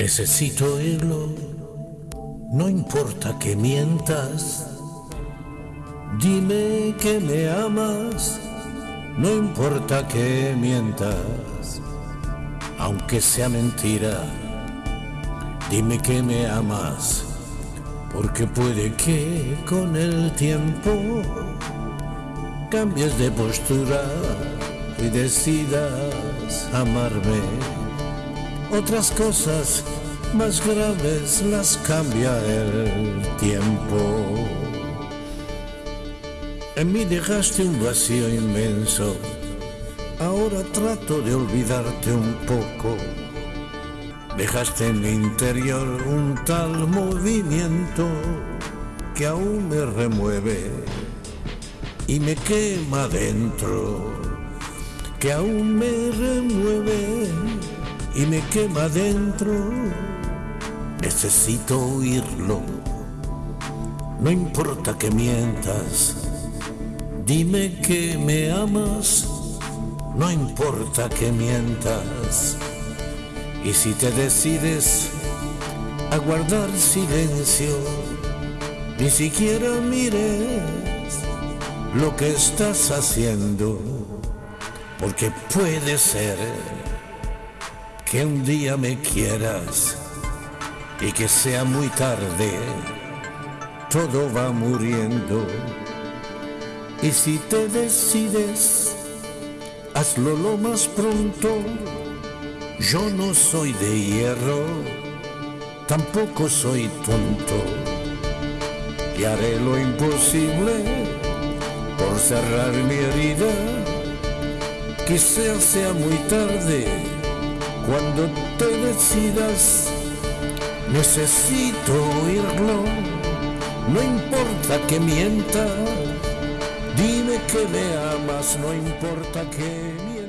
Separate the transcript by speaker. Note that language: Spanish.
Speaker 1: Necesito oírlo, no importa que mientas. Dime que me amas, no importa que mientas, aunque sea mentira. Dime que me amas, porque puede que con el tiempo cambies de postura y decidas amarme. Otras cosas más graves las cambia el tiempo. En mí dejaste un vacío inmenso, ahora trato de olvidarte un poco. Dejaste en mi interior un tal movimiento que aún me remueve y me quema dentro, que aún me remueve y me quema dentro. Necesito oírlo, no importa que mientas, dime que me amas, no importa que mientas. Y si te decides a guardar silencio, ni siquiera mires lo que estás haciendo, porque puede ser que un día me quieras y que sea muy tarde, todo va muriendo. Y si te decides, hazlo lo más pronto. Yo no soy de hierro, tampoco soy tonto. Y haré lo imposible por cerrar mi herida. Quizá sea muy tarde cuando te decidas. Necesito oírlo, no importa que mienta. Dime que me amas, no importa que